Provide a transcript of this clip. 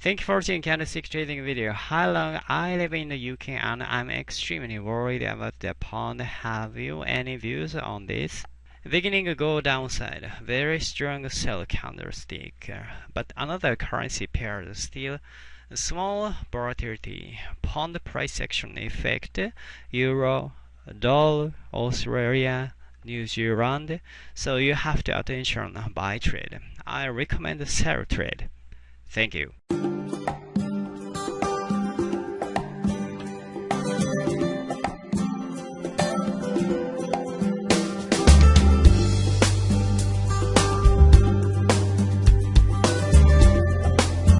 Thank you for watching candlestick trading video. How long I live in the UK and I'm extremely worried about the pound. Have you any views on this? Beginning go downside, very strong sell candlestick, but another currency pair still small volatility. Pound price action effect, euro, dollar, Australia, New Zealand. So you have to attention buy trade. I recommend sell trade. Thank you.